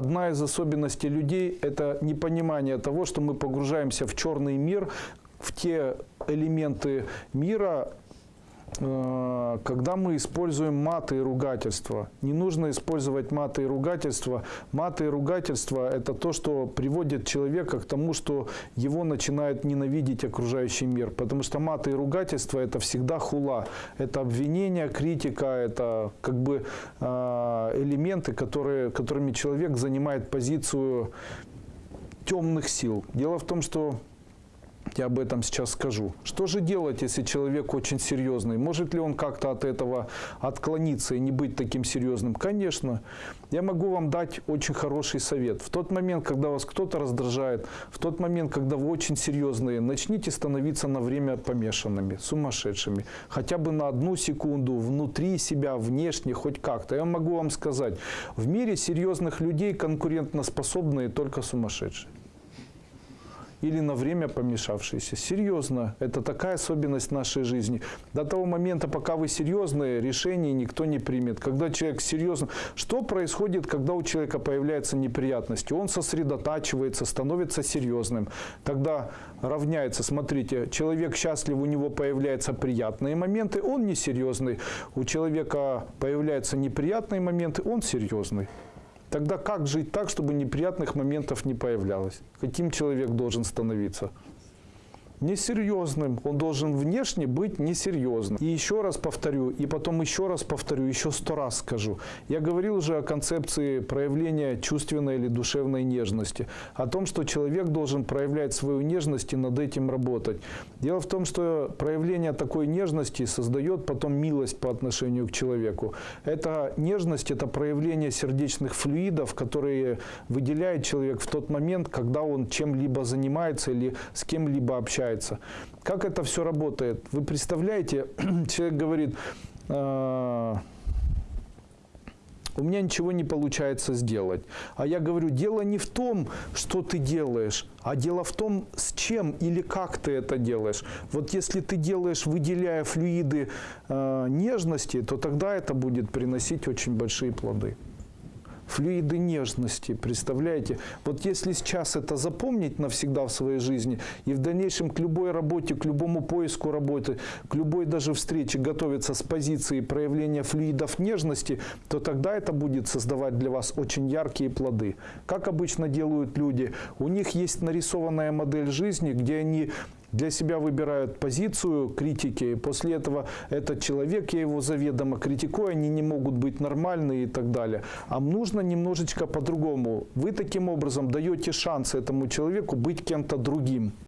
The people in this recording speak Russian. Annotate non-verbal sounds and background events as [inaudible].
Одна из особенностей людей – это непонимание того, что мы погружаемся в черный мир, в те элементы мира, когда мы используем маты и ругательства. Не нужно использовать маты и ругательства. Маты и ругательства – это то, что приводит человека к тому, что его начинает ненавидеть окружающий мир. Потому что маты и ругательства – это всегда хула. Это обвинение, критика, это как бы э, элементы, которые, которыми человек занимает позицию темных сил. Дело в том, что я об этом сейчас скажу. Что же делать, если человек очень серьезный? Может ли он как-то от этого отклониться и не быть таким серьезным? Конечно. Я могу вам дать очень хороший совет. В тот момент, когда вас кто-то раздражает, в тот момент, когда вы очень серьезные, начните становиться на время помешанными, сумасшедшими. Хотя бы на одну секунду, внутри себя, внешне, хоть как-то. Я могу вам сказать, в мире серьезных людей конкурентоспособные только сумасшедшие или на время помешавшиеся. Серьезно, это такая особенность нашей жизни. До того момента, пока вы серьезные, решений никто не примет. Когда человек серьезно... Что происходит, когда у человека появляются неприятности? Он сосредотачивается, становится серьезным. Тогда равняется, смотрите, человек счастлив, у него появляются приятные моменты, он несерьезный. У человека появляются неприятные моменты, он серьезный. Тогда как жить так, чтобы неприятных моментов не появлялось? Каким человек должен становиться? Несерьезным. Он должен внешне быть несерьезным. И еще раз повторю, и потом еще раз повторю, еще сто раз скажу. Я говорил уже о концепции проявления чувственной или душевной нежности. О том, что человек должен проявлять свою нежность и над этим работать. Дело в том, что проявление такой нежности создает потом милость по отношению к человеку. Эта нежность – это проявление сердечных флюидов, которые выделяет человек в тот момент, когда он чем-либо занимается или с кем-либо общается получается. Как это все работает? Вы представляете, [clears throat] человек говорит, «А, у меня ничего не получается сделать. А я говорю, дело не в том, что ты делаешь, а дело в том, с чем или как ты это делаешь. Вот если ты делаешь, выделяя флюиды э, нежности, то тогда это будет приносить очень большие плоды флюиды нежности, представляете? Вот если сейчас это запомнить навсегда в своей жизни и в дальнейшем к любой работе, к любому поиску работы, к любой даже встрече готовиться с позиции проявления флюидов нежности, то тогда это будет создавать для вас очень яркие плоды. Как обычно делают люди, у них есть нарисованная модель жизни, где они для себя выбирают позицию критики, и после этого этот человек, я его заведомо критикую, они не могут быть нормальные и так далее. А нужно немножечко по-другому. Вы таким образом даете шанс этому человеку быть кем-то другим.